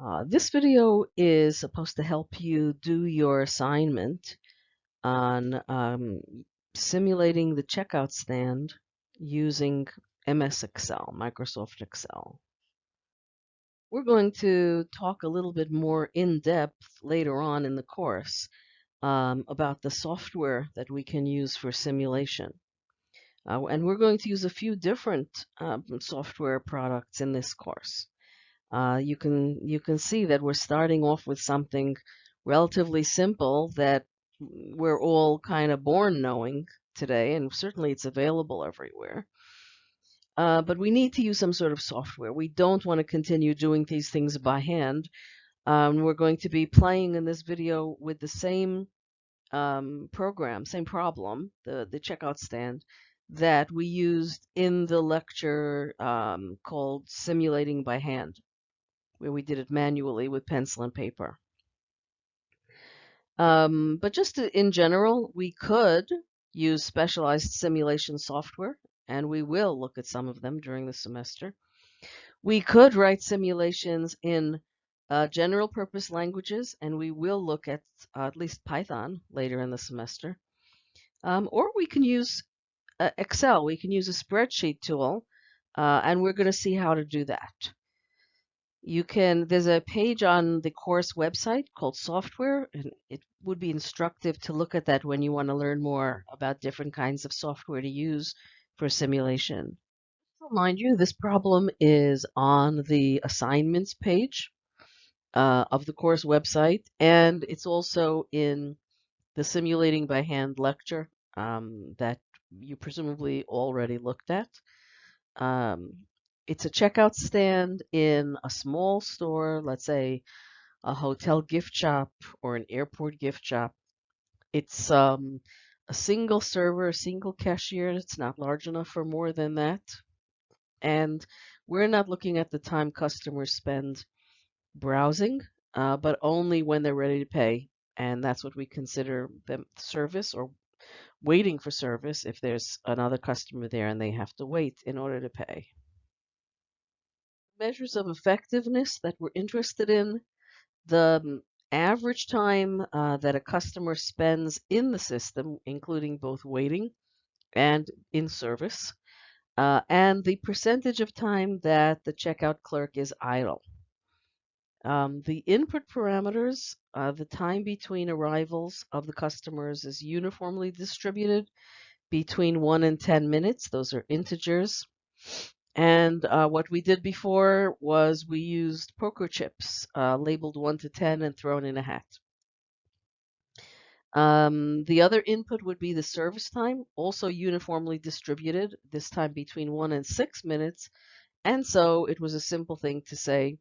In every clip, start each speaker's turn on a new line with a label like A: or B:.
A: Uh, this video is supposed to help you do your assignment on um, simulating the checkout stand using MS Excel, Microsoft Excel. We're going to talk a little bit more in depth later on in the course um, about the software that we can use for simulation. Uh, and we're going to use a few different um, software products in this course uh, you can you can see that we're starting off with something relatively simple that we're all kind of born knowing today, and certainly it's available everywhere. Uh, but we need to use some sort of software. We don't want to continue doing these things by hand. Um, we're going to be playing in this video with the same um, program, same problem, the, the checkout stand, that we used in the lecture um, called Simulating by Hand where we did it manually with pencil and paper. Um, but just in general, we could use specialized simulation software, and we will look at some of them during the semester. We could write simulations in uh, general purpose languages, and we will look at uh, at least Python later in the semester. Um, or we can use uh, Excel. We can use a spreadsheet tool, uh, and we're going to see how to do that. You can, there's a page on the course website called software, and it would be instructive to look at that when you want to learn more about different kinds of software to use for simulation. To remind you, this problem is on the assignments page uh, of the course website, and it's also in the simulating by hand lecture um, that you presumably already looked at. Um, it's a checkout stand in a small store, let's say a hotel gift shop or an airport gift shop. It's um, a single server, a single cashier. It's not large enough for more than that. And we're not looking at the time customers spend browsing, uh, but only when they're ready to pay. And that's what we consider them service or waiting for service if there's another customer there and they have to wait in order to pay measures of effectiveness that we're interested in, the um, average time uh, that a customer spends in the system, including both waiting and in service, uh, and the percentage of time that the checkout clerk is idle. Um, the input parameters, uh, the time between arrivals of the customers is uniformly distributed between 1 and 10 minutes. Those are integers. And uh, what we did before was we used poker chips uh, labeled 1 to 10 and thrown in a hat. Um, the other input would be the service time, also uniformly distributed, this time between 1 and 6 minutes. And so it was a simple thing to say,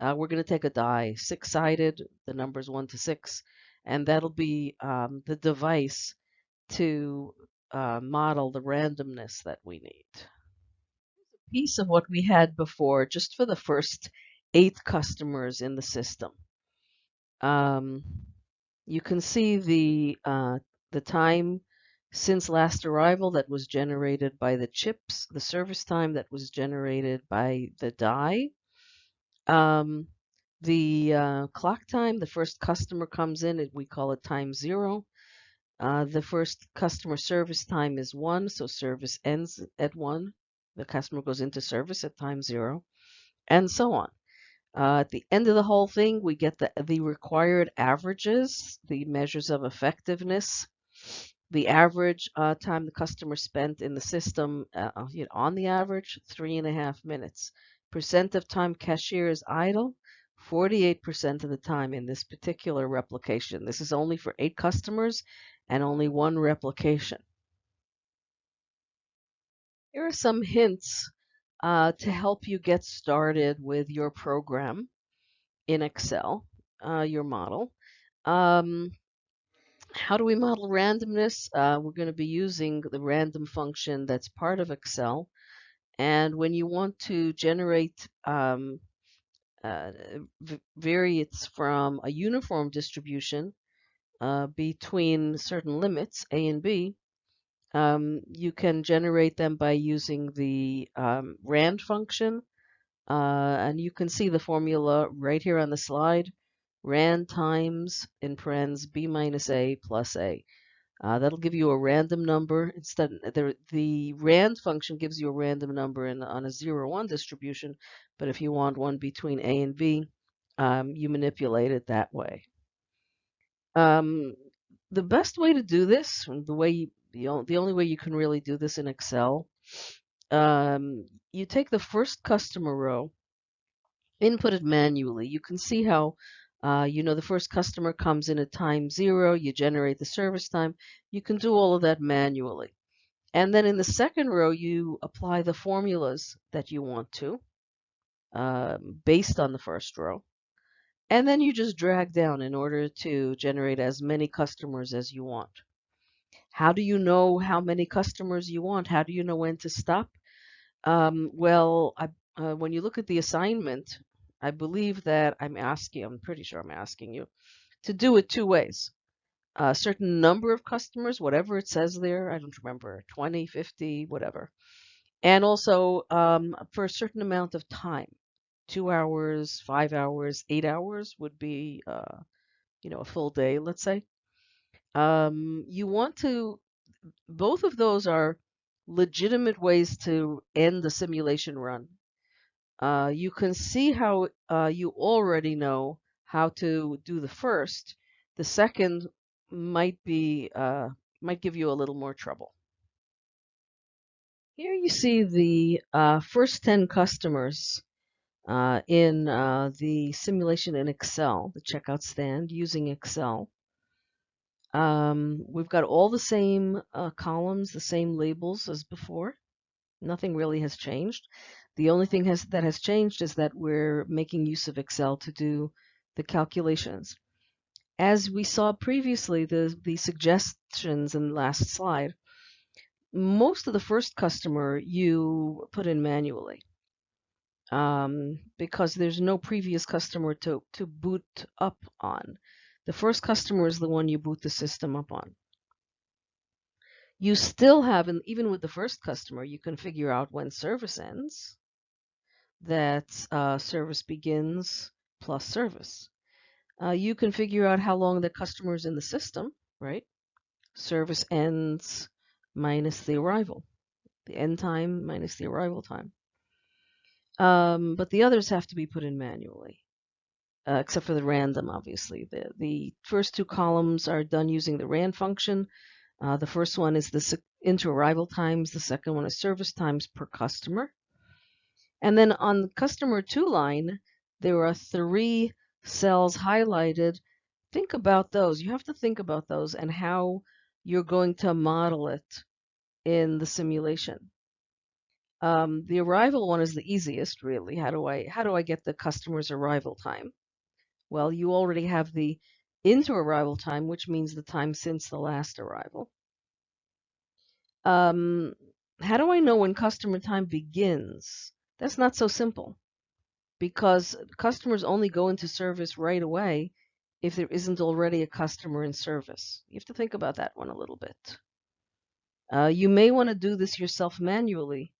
A: uh, we're going to take a die, six-sided, the numbers 1 to 6, and that'll be um, the device to uh, model the randomness that we need piece of what we had before, just for the first eight customers in the system. Um, you can see the uh, the time since last arrival that was generated by the chips, the service time that was generated by the die, um, the uh, clock time, the first customer comes in, we call it time zero. Uh, the first customer service time is one, so service ends at one the customer goes into service at time zero, and so on. Uh, at the end of the whole thing, we get the, the required averages, the measures of effectiveness, the average uh, time the customer spent in the system uh, uh you know, on the average, three and a half minutes. Percent of time cashier is idle, 48% of the time in this particular replication. This is only for eight customers and only one replication. Here are some hints uh, to help you get started with your program in Excel, uh, your model. Um, how do we model randomness? Uh, we're going to be using the random function that's part of Excel. And when you want to generate um, uh, variates from a uniform distribution uh, between certain limits, A and B, um, you can generate them by using the um, rand function Uh, and you can see the formula right here on the slide. Rand times, in parens, b minus a plus a. Uh, that'll give you a random number. Instead, the, the rand function gives you a random number in, on a 0, 1 distribution, but if you want one between a and b, um, you manipulate it that way. Um, the best way to do this, the way the, the only way you can really do this in Excel, um, you take the first customer row, input it manually. You can see how uh, you know, the first customer comes in at time zero, you generate the service time. You can do all of that manually. And then in the second row, you apply the formulas that you want to um, based on the first row. And then you just drag down in order to generate as many customers as you want. How do you know how many customers you want? How do you know when to stop? Um, well, I, uh, when you look at the assignment, I believe that I'm asking, I'm pretty sure I'm asking you to do it two ways. A certain number of customers, whatever it says there, I don't remember, 20, 50, whatever. And also um, for a certain amount of time, two hours, five hours, eight hours would be, uh, you know, a full day, let's say. Um, you want to, both of those are legitimate ways to end the simulation run uh, you can see how uh, you already know how to do the first. The second might be uh, might give you a little more trouble. Here you see the uh, first 10 customers uh, in uh, the simulation in Excel, the checkout stand using Excel. Um, we've got all the same columns, the same labels as before. Nothing really has changed. The only thing has, that has changed is that we're making use of Excel to do the calculations. As we saw previously, the, the suggestions in the last slide, most of the first customer you put in manually um, because there's no previous customer to, to boot up on. The first customer is the one you boot the system up on. You still have, and even with the first customer, you can figure out when service ends that uh, service begins plus service. Uh, you can figure out how long the customer is in the system, right? Service ends minus the arrival, the end time minus the arrival time. Um, but the others have to be put in manually, uh, except for the random, obviously. The, the first two columns are done using the RAND function. Uh, the first one is the inter-arrival times. The second one is service times per customer. And then on the customer two line, there are three cells highlighted. Think about those. You have to think about those and how you're going to model it in the simulation. Um, the arrival one is the easiest, really. How do I how do I get the customer's arrival time? Well, you already have the inter-arrival time, which means the time since the last arrival. Um, how do I know when customer time begins? That's not so simple because customers only go into service right away if there isn't already a customer in service. You have to think about that one a little bit. Uh, you may want to do this yourself manually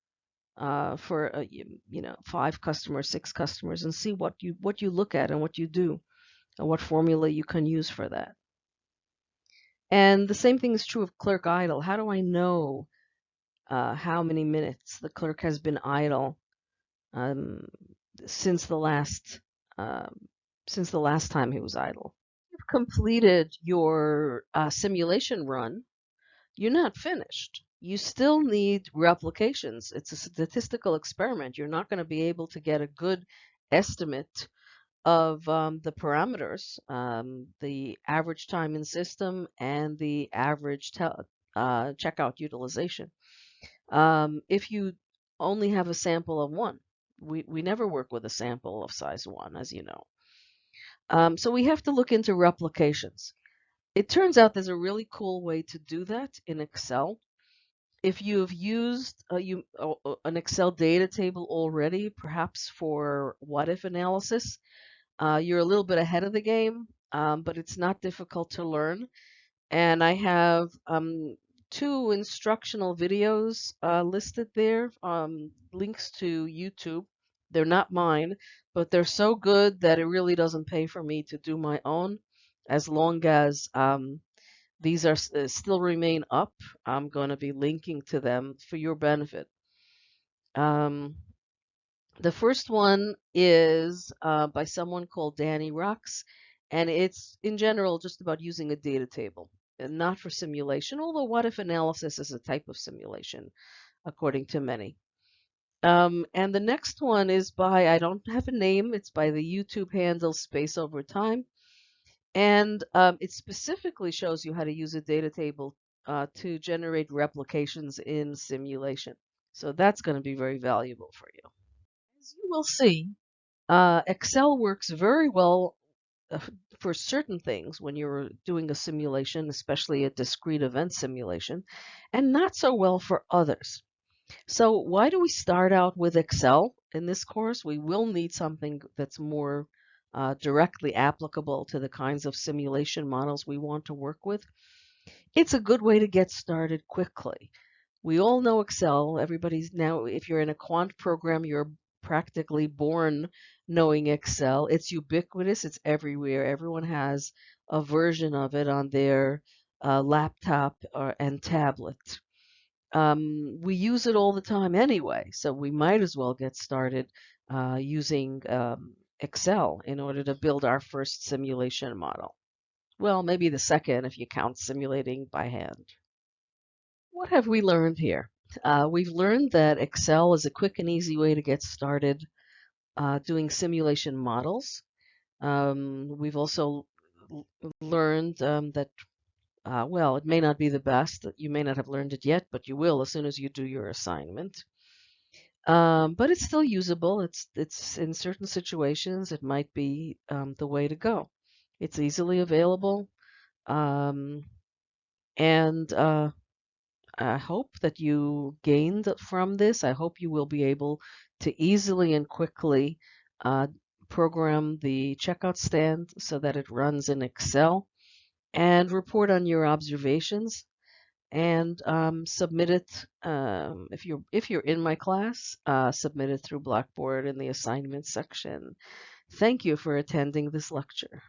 A: uh, for uh, you, know five customers, six customers, and see what you what you look at and what you do, and what formula you can use for that. And the same thing is true of clerk idle. How do I know uh, how many minutes the clerk has been idle um, since the last um, since the last time he was idle. You've completed your uh, simulation run. You're not finished. You still need replications. It's a statistical experiment. You're not going to be able to get a good estimate of um, the parameters, um, the average time in system and the average uh, checkout utilization. Um, if you only have a sample of one, we, we never work with a sample of size 1, as you know. Um, so we have to look into replications. It turns out there's a really cool way to do that in Excel. If you've used a, you, uh, an Excel data table already, perhaps for what-if analysis, uh, you're a little bit ahead of the game, um, but it's not difficult to learn. And I have um, two instructional videos uh, listed there, um, links to YouTube They're not mine, but they're so good that it really doesn't pay for me to do my own. As long as um, these are uh, still remain up, I'm going to be linking to them for your benefit. Um, the first one is uh, by someone called Danny Rocks, and it's in general just about using a data table, and not for simulation, although what if analysis is a type of simulation, according to many. Um, and the next one is by, I don't have a name, it's by the YouTube handle Space Over Time. And um, it specifically shows you how to use a data table uh, to generate replications in simulation. So that's going to be very valuable for you. As you will see, uh, Excel works very well uh, for certain things when you're doing a simulation, especially a discrete event simulation, and not so well for others. So why do we start out with Excel in this course? We will need something that's more uh, directly applicable to the kinds of simulation models we want to work with. It's a good way to get started quickly. We all know Excel. Everybody's now, if you're in a quant program, you're practically born knowing Excel. It's ubiquitous, it's everywhere. Everyone has a version of it on their uh, laptop or, and tablet um, we use it all the time anyway, so we might as well get started uh, using um, Excel in order to build our first simulation model. Well, maybe the second if you count simulating by hand. What have we learned here? Uh, we've learned that Excel is a quick and easy way to get started uh, doing simulation models. Um, we've also learned um, that uh, well, it may not be the best. You may not have learned it yet, but you will as soon as you do your assignment. Um, but it's still usable. It's it's in certain situations it might be um, the way to go. It's easily available, um, and uh, I hope that you gained from this. I hope you will be able to easily and quickly uh, program the checkout stand so that it runs in Excel and report on your observations and um, submit it um, if you're if you're in my class uh, submit it through blackboard in the assignment section. Thank you for attending this lecture